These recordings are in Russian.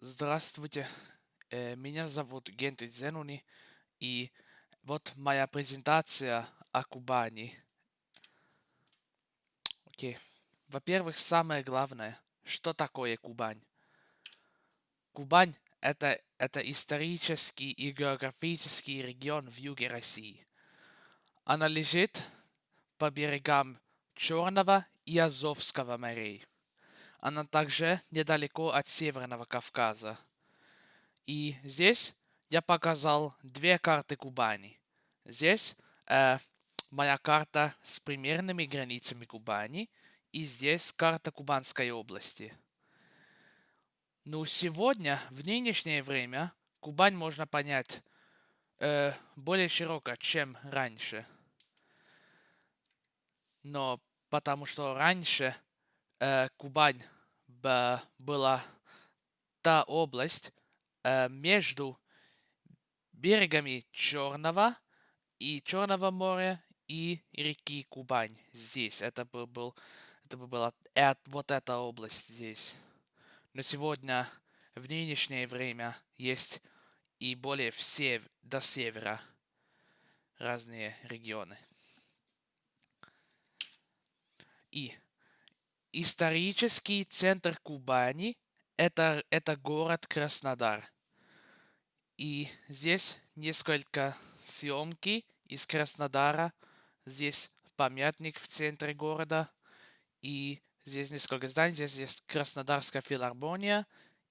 Здравствуйте, э, меня зовут Генты Зенуни, и вот моя презентация о Кубани. Окей. Во-первых, самое главное, что такое Кубань? Кубань это, это исторический и географический регион в юге России. Она лежит по берегам Черного и Азовского морей. Она также недалеко от Северного Кавказа. И здесь я показал две карты Кубани. Здесь э, моя карта с примерными границами Кубани, и здесь карта Кубанской области. Ну, сегодня, в нынешнее время, Кубань можно понять э, более широко, чем раньше. Но потому что раньше э, Кубань была та область э, между берегами Черного и Черного моря и реки Кубань. Здесь это бы был, это бы была э, вот эта область здесь. Но сегодня в нынешнее время есть и более все до севера разные регионы. И исторический центр Кубани это, это город Краснодар. И здесь несколько съемки из Краснодара. Здесь памятник в центре города. И здесь несколько зданий. Здесь есть Краснодарская филармония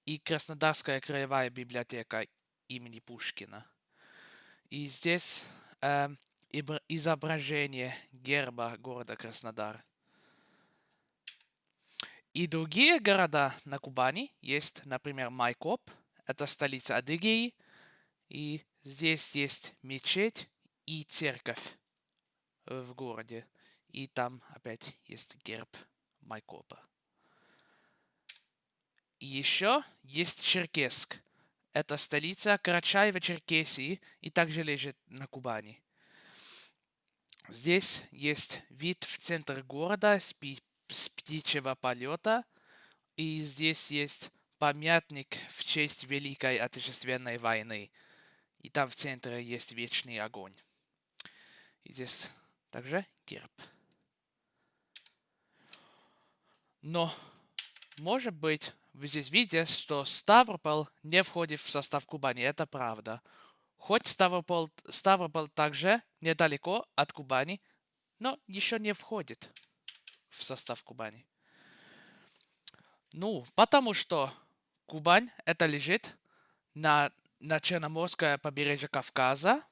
и Краснодарская краевая библиотека имени Пушкина. И здесь э, изображение герба города Краснодар. И другие города на Кубани есть, например, Майкоп, это столица Адыгеи, и здесь есть мечеть и церковь в городе. И там опять есть герб Майкопа. И еще есть Черкесск. Это столица Карачаева-Черкесии и также лежит на Кубани. Здесь есть вид в центр города с с птичьего полета. И здесь есть памятник в честь Великой Отечественной войны. И там в центре есть вечный огонь. И здесь также герб. Но, может быть, вы здесь видите, что Ставрополь не входит в состав Кубани. Это правда. Хоть Ставрополь, Ставрополь также недалеко от Кубани, но еще не входит в состав Кубани? Ну, потому что Кубань это лежит на, на Черноморское побережье Кавказа.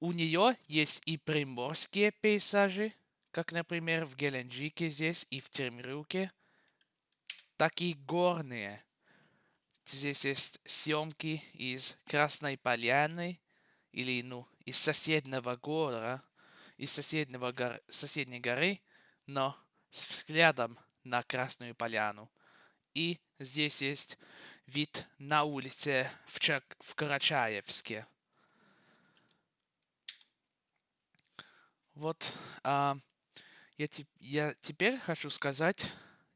У нее есть и приморские пейзажи, как, например, в Геленджике здесь и в Термируке, так и горные. Здесь есть съемки из Красной Поляны или, ну, из соседнего города, из соседнего гор... соседней горы, но с взглядом на Красную Поляну. И здесь есть вид на улице в, Чак... в Карачаевске. Вот а, я, te... я теперь хочу сказать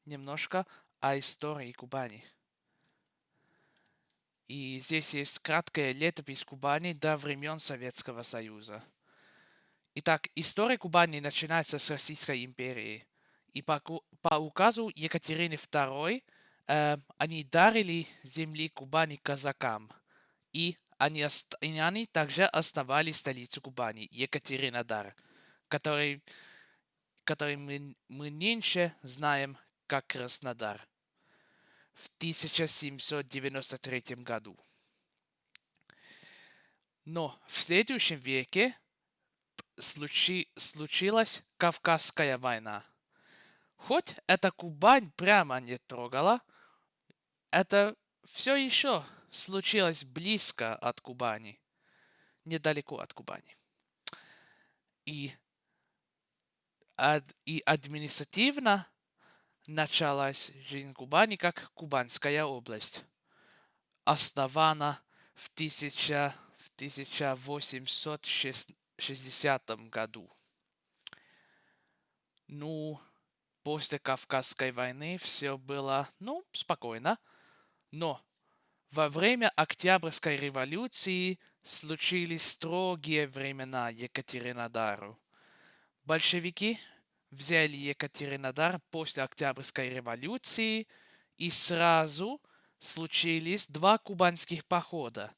немножко о истории Кубани. И здесь есть краткая летопись Кубани до времен Советского Союза. Итак, история Кубани начинается с Российской империи. И по, по указу Екатерины II э, они дарили земли Кубани казакам. И они, и они также основали столицу Кубани, Екатеринодар, который, который мы, мы нынче знаем как Краснодар в 1793 году. Но в следующем веке случи, случилась Кавказская война. Хоть эта Кубань прямо не трогала, это все еще случилось близко от Кубани, недалеко от Кубани. И, ад, и административно началась жизнь Кубани как Кубанская область, основана в, 1000, в 1806 60 году. Ну, после Кавказской войны все было, ну, спокойно, но Во время Октябрьской революции случились строгие времена Екатеринодару. Большевики взяли Екатеринодар после Октябрьской революции, и сразу случились два кубанских похода.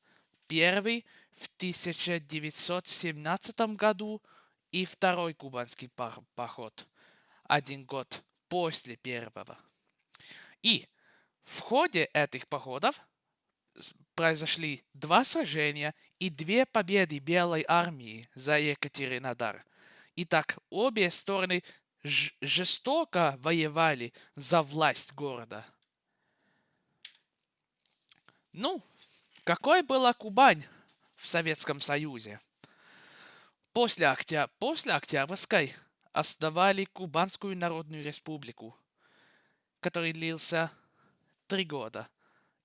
Первый в 1917 году и второй кубанский поход один год после первого. И в ходе этих походов произошли два сражения и две победы Белой армии за Екатеринодар. Итак, обе стороны жестоко воевали за власть города. Ну, какой была Кубань в Советском Союзе? После, октя... После Октябрьской основали Кубанскую Народную Республику, который длился три года.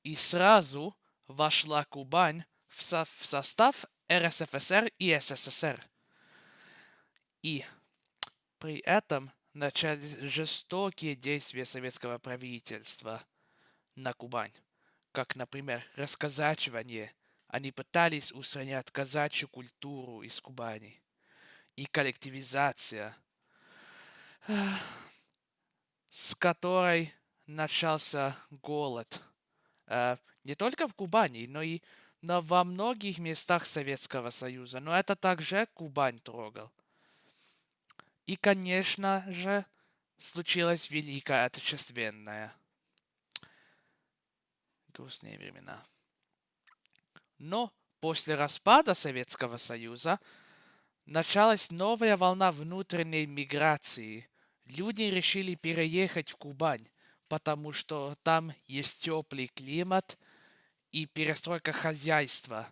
И сразу вошла Кубань в, со в состав РСФСР и СССР. И при этом начались жестокие действия советского правительства на Кубань, как, например, расказачивание. Они пытались устранять казачью культуру из Кубани. И коллективизация, с которой начался голод – Э, не только в Кубани, но и но во многих местах Советского Союза. Но это также Кубань трогал. И, конечно же, случилась Великая Отечественная. Грустные времена. Но после распада Советского Союза началась новая волна внутренней миграции. Люди решили переехать в Кубань потому что там есть теплый климат и перестройка хозяйства.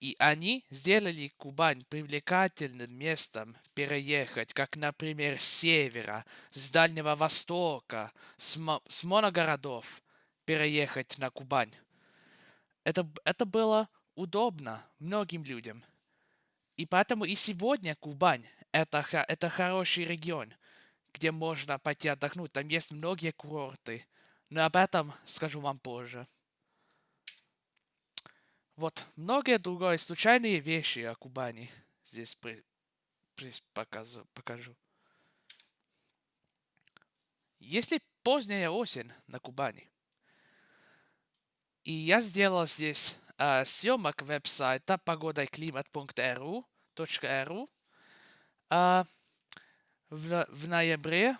И они сделали Кубань привлекательным местом переехать, как, например, с севера, с Дальнего Востока, с, с моногородов переехать на Кубань. Это, это было удобно многим людям. И поэтому и сегодня Кубань это, это хороший регион где можно пойти отдохнуть. Там есть многие курорты. Но об этом скажу вам позже. Вот, многие другие случайные вещи о Кубани здесь при, при, покажу, покажу. Если поздняя осень на Кубани, и я сделал здесь э, съемок веб-сайта погодайклимат.ру, .ру, э, в, в ноябре.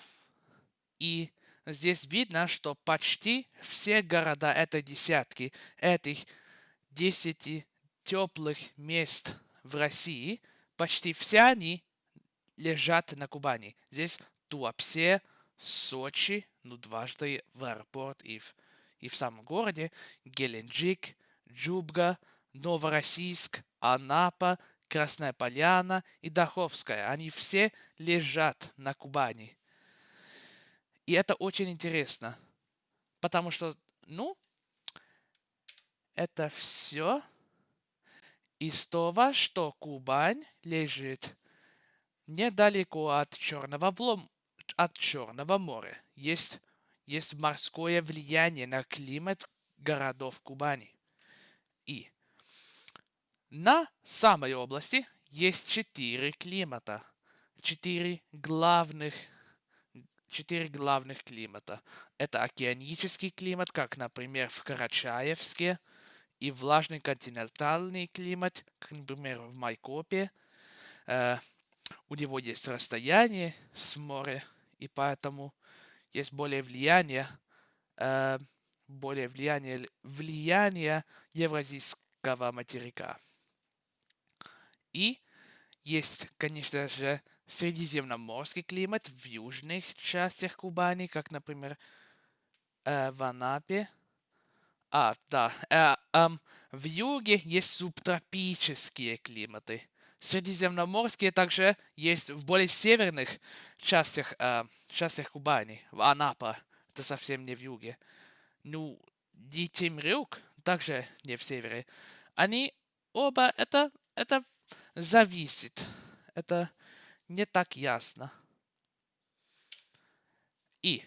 И здесь видно, что почти все города, это десятки, этих десяти теплых мест в России, почти все они лежат на Кубани. Здесь Туапсе, Сочи, ну дважды в аэропорт и в, и в самом городе, Геленджик, Джубга, Новороссийск, Анапа, Красная Поляна и Даховская. Они все лежат на Кубани. И это очень интересно, потому что, ну, это все из того, что Кубань лежит недалеко от Черного, влом, от Черного моря. Есть, есть морское влияние на климат городов Кубани. И на самой области есть четыре климата. Четыре главных четыре главных климата. Это океанический климат, как, например, в Карачаевске, и влажный континентальный климат, как, например, в Майкопе. Э, у него есть расстояние с моря, и поэтому есть более влияние, э, более влияние, влияние евразийского материка. И есть, конечно же, средиземноморский климат в южных частях Кубани, как, например, э, в Анапе. А, да, э, э, в юге есть субтропические климаты. Средиземноморские также есть в более северных частях, э, частях Кубани, в Анапа. Это совсем не в юге. Ну, и Темрюк также не в севере. Они оба это, это зависит. Это не так ясно. И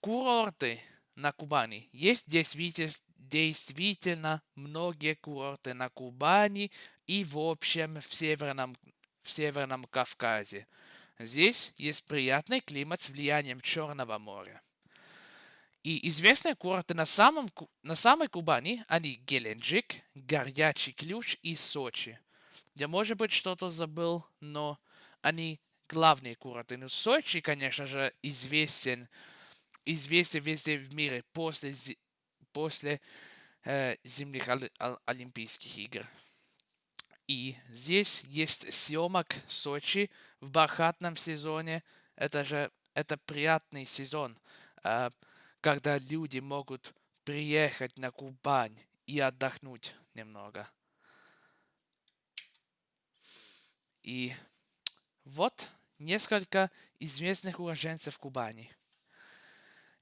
курорты на Кубани есть действительно, действительно многие курорты на Кубани и в общем в Северном, в Северном Кавказе. Здесь есть приятный климат с влиянием Черного моря. И известные курорты на, самом, на самой Кубани, они Геленджик, Горячий Ключ и Сочи. Я, может быть, что-то забыл, но они главные курорты. Ну, Сочи, конечно же, известен, известен везде в мире после, после э, зимних Олимпийских игр. И здесь есть съемок в Сочи в бархатном сезоне. Это же это приятный сезон, э, когда люди могут приехать на Кубань и отдохнуть немного. И вот несколько известных уроженцев Кубани.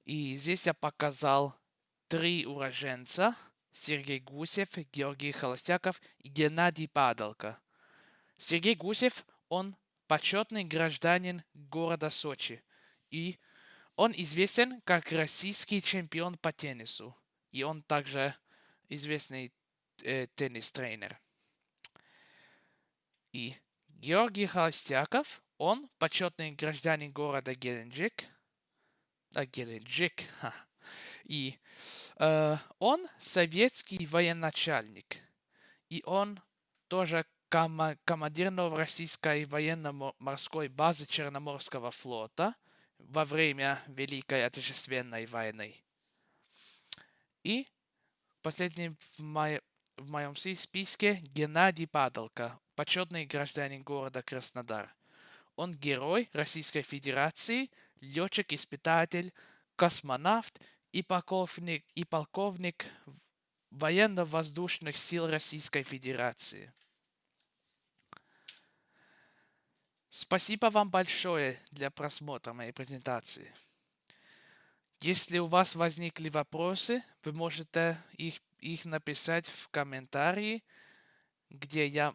И здесь я показал три уроженца. Сергей Гусев, Георгий Холостяков и Геннадий Падалко. Сергей Гусев, он почетный гражданин города Сочи. И он известен как российский чемпион по теннису. И он также известный э, теннис-тренер. И Георгий Холостяков, он почетный гражданин города Геленджик. А, Геленджик. Ха. И э, он советский военачальник. И он тоже ком- командир Новороссийской военно-морской базы Черноморского флота во время Великой Отечественной войны. И последний в, мой, в моем списке Геннадий Падалко, почетный гражданин города Краснодар. Он герой Российской Федерации, летчик-испытатель, космонавт и полковник, и полковник военно-воздушных сил Российской Федерации. Спасибо вам большое для просмотра моей презентации. Если у вас возникли вопросы, вы можете их, их написать в комментарии, где я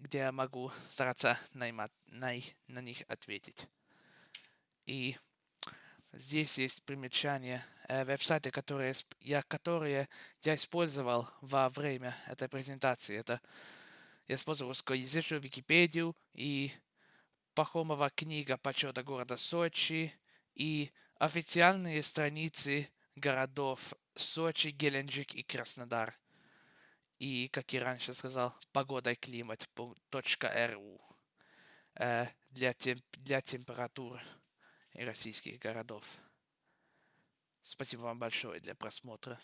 где я могу стараться наймать, на, на них ответить. И здесь есть примечания э, веб-сайты, которые я, которые я использовал во время этой презентации. Это я использовал русскоязычную Википедию и Пахомова книга почета города Сочи и официальные страницы городов Сочи, Геленджик и Краснодар и, как я раньше сказал, погода и климат .ру э, для, тем, для температур российских городов. Спасибо вам большое для просмотра.